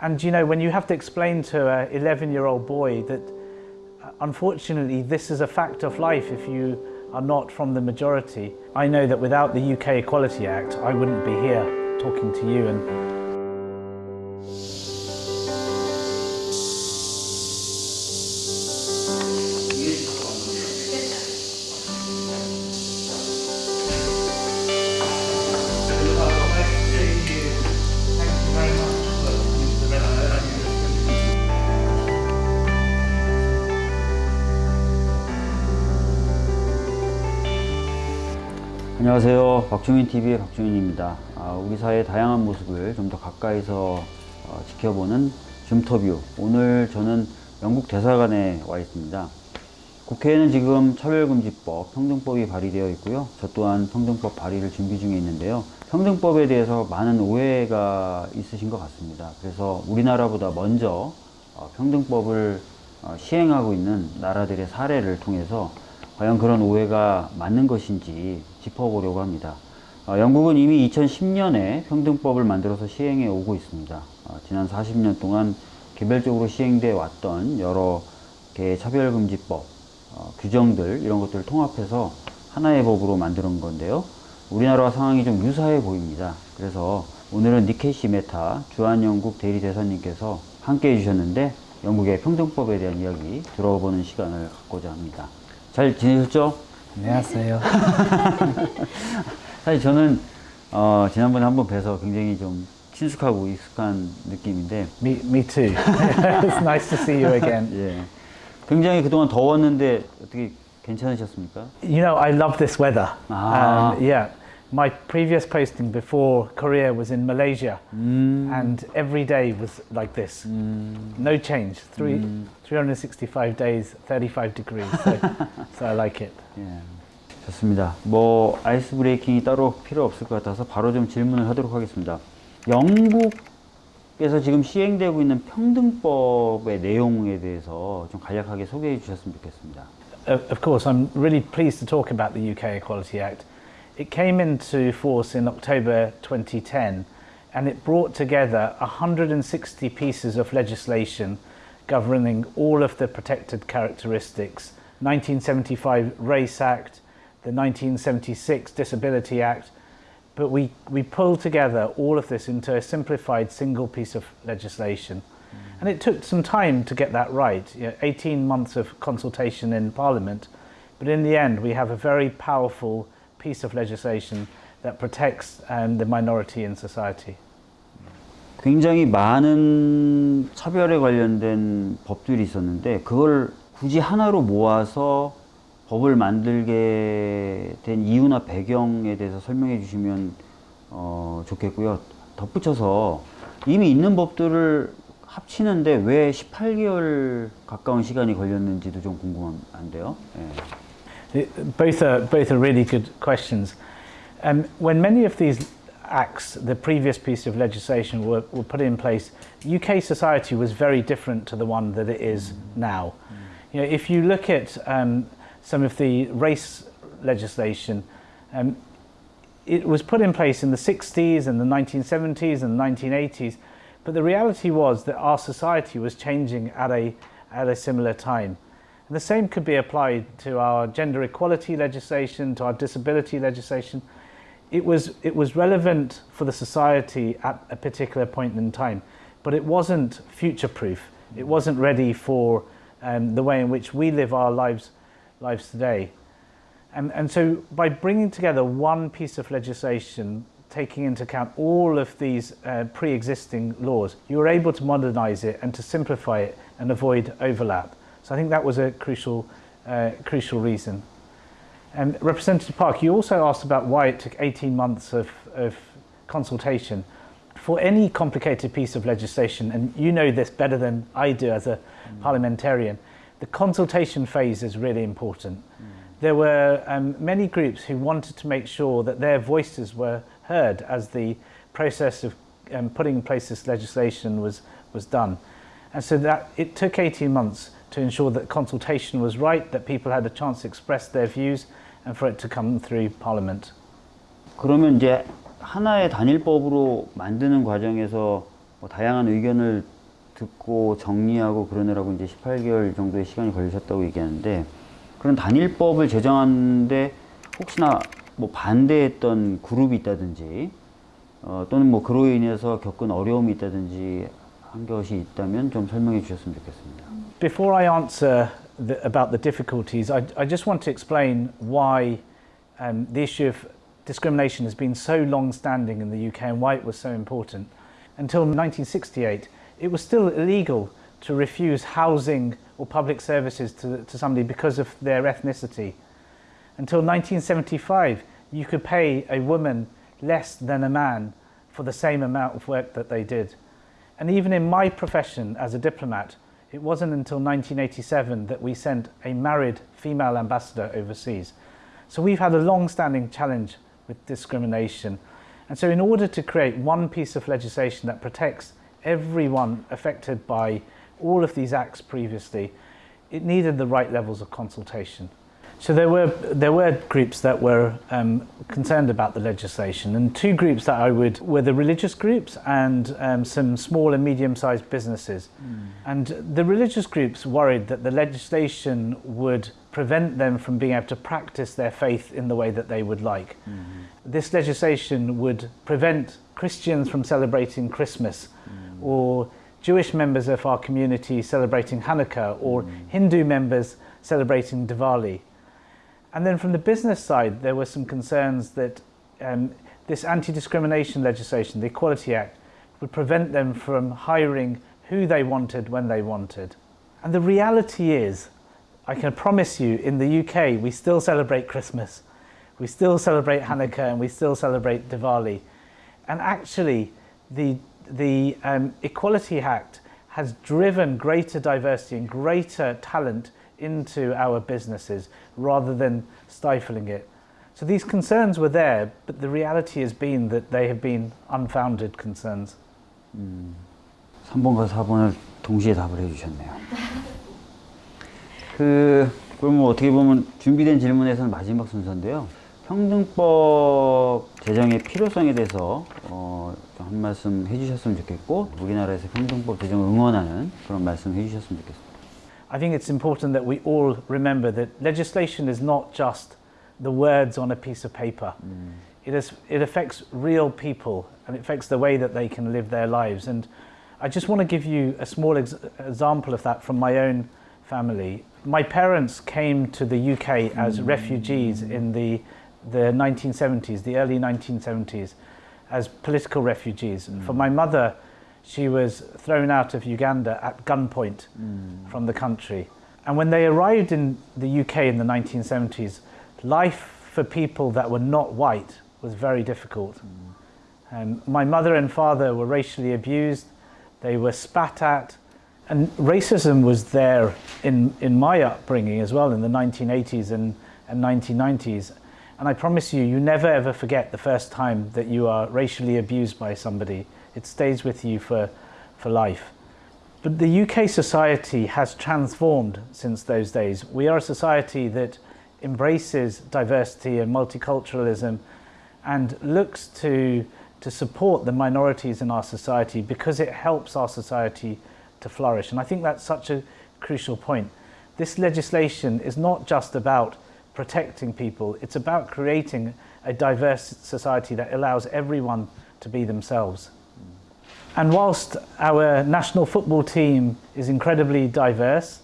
And you know, when you have to explain to an 11 year old boy that uh, unfortunately this is a fact of life if you are not from the majority, I know that without the UK Equality Act, I wouldn't be here talking to you and 안녕하세요. 박주민TV의 박주민입니다. 아, 우리 사회의 다양한 모습을 좀 더 가까이서 어, 지켜보는 줌터뷰. 오늘 저는 영국 대사관에 와 있습니다. 국회에는 지금 차별금지법, 평등법이 발의되어 있고요. 저 또한 평등법 발의를 준비 중에 있는데요. 평등법에 대해서 많은 오해가 있으신 것 같습니다. 그래서 우리나라보다 먼저 어, 평등법을 어, 시행하고 있는 나라들의 사례를 통해서 과연 그런 오해가 맞는 것인지 짚어보려고 합니다. 어, 영국은 이미 2010년에 평등법을 만들어서 시행해 오고 있습니다. 어, 지난 40년 동안 개별적으로 시행돼 왔던 여러 개의 차별금지법, 어, 규정들 이런 것들을 통합해서 하나의 법으로 만드는 건데요. 우리나라와 상황이 좀 유사해 보입니다. 그래서 오늘은 니케시 메타 주한영국 대리대사님께서 함께 해주셨는데 영국의 평등법에 대한 이야기 들어보는 시간을 갖고자 합니다. 잘 지내셨죠? 안녕하세요. 사실 저는 어, 지난번에 한번 뵈서 굉장히 좀 친숙하고 익숙한 느낌인데 Me, me too. It's nice to see you again. 예. 굉장히 그동안 더웠는데 어떻게 괜찮으셨습니까? You know, I love this weather. Ah. Um, yeah. My previous posting before Korea was in Malaysia, and every day was like this. No change. Three, 365 days, 35 degrees. So, so I like it. 예. 좋습니다. 뭐 아이스 브레이킹이 따로 필요 없을 것 같아서 바로 좀 질문을 하도록 하겠습니다. 영국에서 지금 시행되고 있는 평등법의 내용에 대해서 좀 간략하게 소개해 주셨으면 좋겠습니다. Of of course, I'm really pleased to talk about the UK Equality Act. It came into force in October 2010 and it brought together 160 pieces of legislation governing all of the protected characteristics 1975 Race Act, the 1976 Disability Act, but we, we pulled together all of this into a simplified single piece of legislation. Mm. And it took some time to get that right, you know, 18 months of consultation in Parliament, but in the end we have a very powerful piece of legislation that protects um, the minority in society. 굉장히 많은 차별에 관련된 법들이 있었는데 그걸 굳이 하나로 모아서 법을 만들게 된 이유나 배경에 대해서 설명해 주시면 어, 좋겠고요. 덧붙여서 이미 있는 법들을 합치는데 왜 18개월 가까운 시간이 걸렸는지도 좀 궁금한데요. 예. It- Both are, both are really good questions. Um, when many of these acts, the previous piece of legislation, were, were put in place, UK society was very different to the one that it is now. You know, if you look at um, some of the race legislation, um, it was put in place in the 60s and the 1970s and the 1980s, but the reality was that our society was changing at a, at a similar time. And the same could be applied to our gender equality legislation, to our disability legislation. It was, it was relevant for the society at a particular point in time, but it wasn't future proof. It wasn't ready for um, the way in which we live our lives, lives today. And, and so by bringing together one piece of legislation, taking into account all of these uh, pre-existing laws, you were able to modernize it and to simplify it and avoid overlap. So I think that was a crucial, uh, crucial reason. And Representative Park, you also asked about why it took 18 months of, of consultation. For any complicated piece of legislation, and you know this better than I do as a parliamentarian, the consultation phase is really important. There were um, many groups who wanted to make sure that their voices were heard as the process of um, putting in place this legislation was, was done. And so that it took 18 months to ensure that consultation was right, that people had a chance to express their views, and for it to come through Parliament. 그러면 이제 하나의 단일법으로 만드는 과정에서 뭐 다양한 의견을 듣고 정리하고 그러느라고 이제 18개월 정도의 시간이 걸리셨다고 얘기하는데 그런 단일법을 제정하는데 혹시나 뭐 반대했던 그룹이 있다든지 어, 또는 뭐 그로 인해서 겪은 어려움이 있다든지 한 것이 있다면 좀 설명해 주셨으면 좋겠습니다. Before I answer the, about the difficulties, I, I just want to explain why um, the issue of discrimination has been so long standing in the UK and why it was so important. Until 1968, it was still illegal to refuse housing or public services to, to somebody because of their ethnicity. Until 1975, you could pay a woman less than a man for the same amount of work that they did. And even in my profession as a diplomat, it wasn't until 1987 that we sent a married female ambassador overseas. So we've had a long-standing challenge with discrimination. And so in order to create one piece of legislation that protects everyone affected by all of these acts previously, it needed the right levels of consultation. So there were there were groups that were um, concerned about the legislation, and two groups that I would were the religious groups and um, some small and medium-sized businesses. Mm. And the religious groups worried that the legislation would prevent them from being able to practice their faith in the way that they would like. Mm -hmm. This legislation would prevent Christians from celebrating Christmas, mm. or Jewish members of our community celebrating Hanukkah, or mm. Hindu members celebrating Diwali. And then from the business side, there were some concerns that um, this anti-discrimination legislation, the Equality Act, would prevent them from hiring who they wanted when they wanted. And the reality is, I can promise you, in the UK, we still celebrate Christmas, we still celebrate Hanukkah, and we still celebrate Diwali. And actually, the, the um, Equality Act has driven greater diversity and greater talent into our businesses rather than stifling it. So these concerns were there, but the reality has been that they have been unfounded concerns. 음, 3번과 4번을 동시에 답을 해주셨네요. 그, 그럼 어떻게 보면 준비된 질문에서는 마지막 순서인데요. 평등법 제정의 필요성에 대해서 어, 한 말씀 해주셨으면 좋겠고 우리나라에서 평등법 제정을 응원하는 그런 말씀 해주셨으면 좋겠습니다. I think it's important that we all remember that legislation is not just the words on a piece of paper. Mm. It, is, it affects real people and it affects the way that they can live their lives. And I just want to give you a small ex example of that from my own family. My parents came to the UK as mm. refugees in the, the 1970s, the early 1970s, as political refugees. Mm. For my mother, she was thrown out of Uganda at gunpoint mm. from the country. And when they arrived in the UK in the 1970s, life for people that were not white was very difficult. Mm. Um, my mother and father were racially abused, they were spat at, and racism was there in, in my upbringing as well in the 1980s and, and 1990s. And I promise you, you never ever forget the first time that you are racially abused by somebody. It stays with you for, for life. But the UK society has transformed since those days. We are a society that embraces diversity and multiculturalism and looks to, to support the minorities in our society because it helps our society to flourish. And I think that's such a crucial point. This legislation is not just about protecting people, it's about creating a diverse society that allows everyone to be themselves. And whilst our national football team is incredibly diverse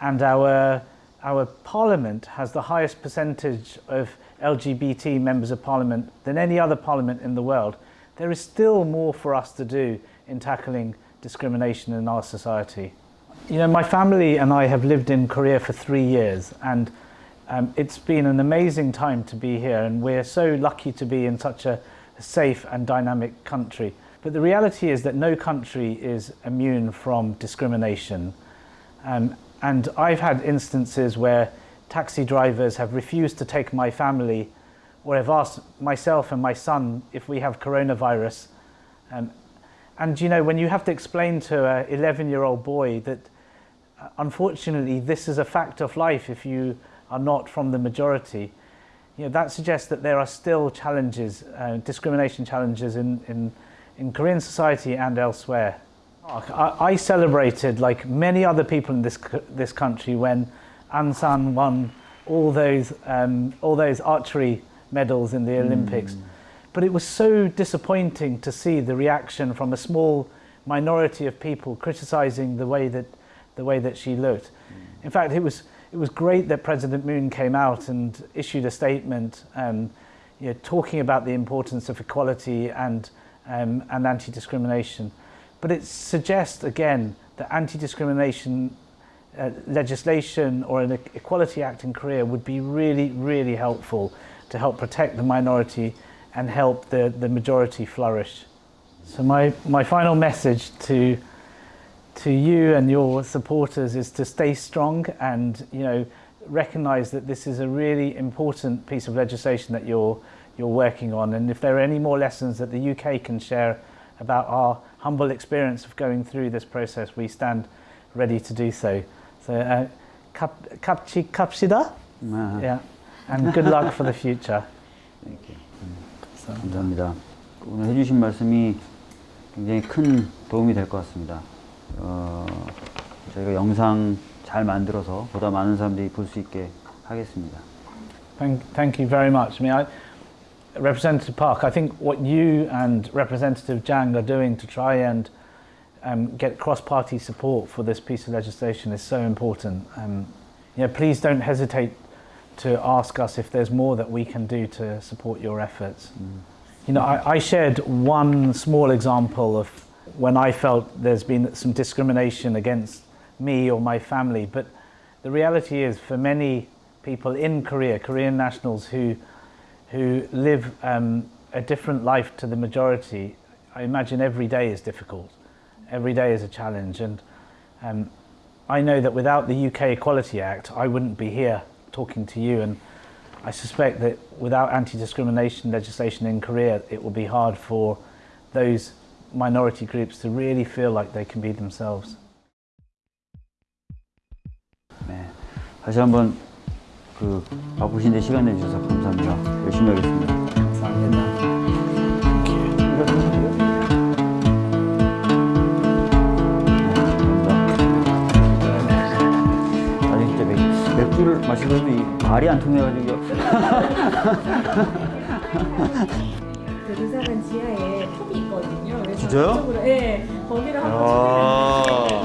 and our, our parliament has the highest percentage of LGBT members of parliament than any other parliament in the world, there is still more for us to do in tackling discrimination in our society. You know, my family and I have lived in Korea for three years and um, it's been an amazing time to be here and we're so lucky to be in such a safe and dynamic country. But the reality is that no country is immune from discrimination. Um, and I've had instances where taxi drivers have refused to take my family or have asked myself and my son if we have coronavirus. Um, and you know, when you have to explain to an 11 year old boy that uh, unfortunately this is a fact of life if you are not from the majority, you know, that suggests that there are still challenges, uh, discrimination challenges in, in in Korean society and elsewhere. I, I celebrated, like many other people in this, this country, when Ansan won all those, um, all those archery medals in the Olympics. But it was so disappointing to see the reaction from a small minority of people criticizing the way that, the way that she looked. In fact, it was, it was great that President Moon came out and issued a statement um, you know, talking about the importance of equality and, um, and anti-discrimination. But it suggests, again, that anti-discrimination uh, legislation or an Equality Act in Korea would be really, really helpful to help protect the minority and help the, the majority flourish. So my, my final message to, to you and your supporters is to stay strong and you know recognize that this is a really important piece of legislation that you're you're working on and if there are any more lessons that the UK can share about our humble experience of going through this process we stand ready to do so so uh, 갑, 갑치 갑시다 아, yeah and good luck for the future 이렇게. so, 감사합니다. 오늘 해주신 말씀이 굉장히 큰 도움이 될 것 같습니다. 어, 저희가 영상 잘 만들어서 보다 많은 사람들이 볼 수 있게 하겠습니다. Thank, thank you very much. I mean, I, Representative Park, I think what you and Representative Jang are doing to try and um, get cross-party support for this piece of legislation is so important. Um, you know, please don't hesitate to ask us if there's more that we can do to support your efforts. You know, I, I shared one small example of when I felt there's been some discrimination against me or my family, but the reality is for many people in Korea, Korean nationals who, who live um, a different life to the majority, I imagine every day is difficult. Every day is a challenge. And um, I know that without the UK Equality Act, I wouldn't be here talking to you. And I suspect that without anti-discrimination legislation in Korea, it will be hard for those minority groups to really feel like they can be themselves. 네. 다시 한번 그 바쁘신데 시간 내주셔서 감사합니다. 열심히 하겠습니다. 감사합니다. 맥, 맥주를 마시더니 이 말이 안 통해가지고 그 도서관 지하에 펍이 있거든요. 그래서 진짜요? 네, 거기를 한번 아.